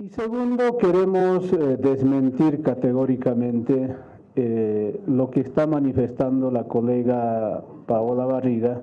Y segundo, queremos eh, desmentir categóricamente eh, lo que está manifestando la colega Paola Barriga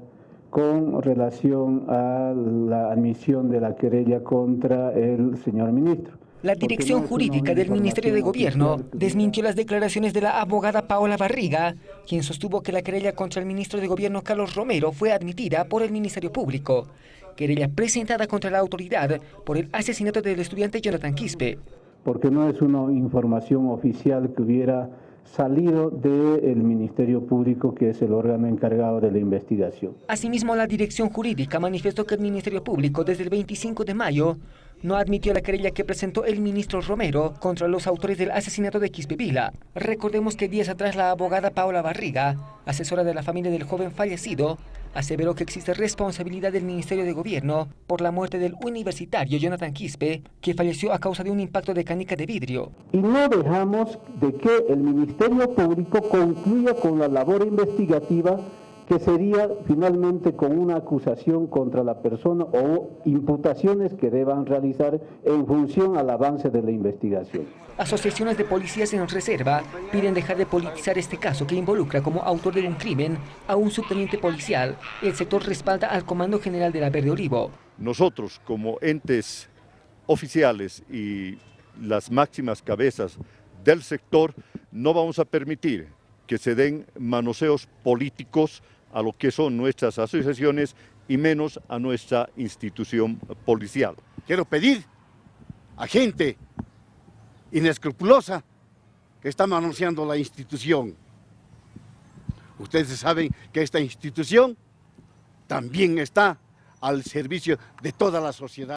con relación a la admisión de la querella contra el señor ministro. La dirección jurídica del Ministerio de Gobierno desmintió las declaraciones de la abogada Paola Barriga, quien sostuvo que la querella contra el ministro de Gobierno Carlos Romero fue admitida por el Ministerio Público, querella presentada contra la autoridad por el asesinato del estudiante Jonathan Quispe. Porque no es una información oficial que hubiera salido del Ministerio Público, que es el órgano encargado de la investigación. Asimismo, la dirección jurídica manifestó que el Ministerio Público desde el 25 de mayo no admitió la querella que presentó el ministro Romero contra los autores del asesinato de Quispevila. Recordemos que días atrás la abogada Paola Barriga, asesora de la familia del joven fallecido, aseveró que existe responsabilidad del Ministerio de Gobierno por la muerte del universitario Jonathan Quispe, que falleció a causa de un impacto de canica de vidrio. Y no dejamos de que el Ministerio Público concluya con la labor investigativa que sería finalmente con una acusación contra la persona o imputaciones que deban realizar en función al avance de la investigación. Asociaciones de policías en reserva piden dejar de politizar este caso que involucra como autor de un crimen a un subteniente policial. El sector respalda al Comando General de la Verde Olivo. Nosotros como entes oficiales y las máximas cabezas del sector no vamos a permitir que se den manoseos políticos a lo que son nuestras asociaciones y menos a nuestra institución policial. Quiero pedir a gente inescrupulosa que está manoseando la institución. Ustedes saben que esta institución también está al servicio de toda la sociedad.